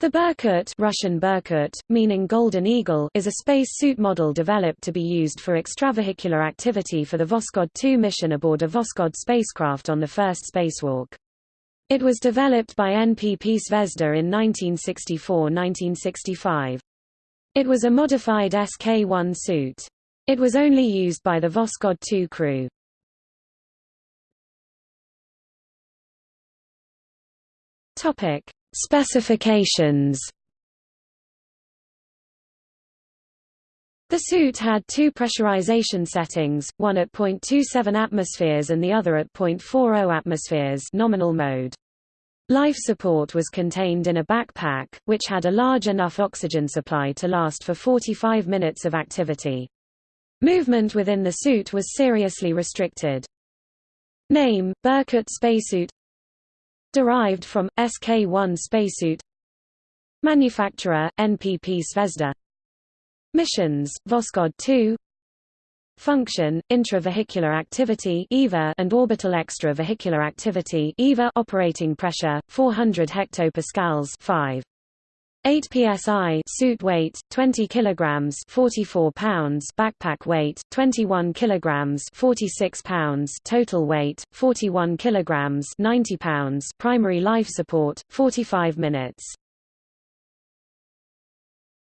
The Berkut Russian Berkut, meaning Golden Eagle is a space suit model developed to be used for extravehicular activity for the Voskhod 2 mission aboard a Voskhod spacecraft on the first spacewalk. It was developed by NPP Zvezda in 1964–1965. It was a modified SK-1 suit. It was only used by the Voskhod 2 crew. Topic: Specifications The suit had two pressurization settings, one at 0.27 atmospheres and the other at 0.40 atmospheres nominal mode. Life support was contained in a backpack, which had a large enough oxygen supply to last for 45 minutes of activity. Movement within the suit was seriously restricted. Name, Berkut spacesuit Derived from, SK-1 spacesuit. Manufacturer, NPP Zvezda. Missions, Voskhod 2 Function, intravehicular activity EVA and orbital extravehicular activity EVA operating pressure, 400 hectopascals 5. 8 psi suit weight 20 kilograms 44 pounds backpack weight 21 kilograms 46 pounds total weight 41 kilograms 90 pounds primary life support 45 minutes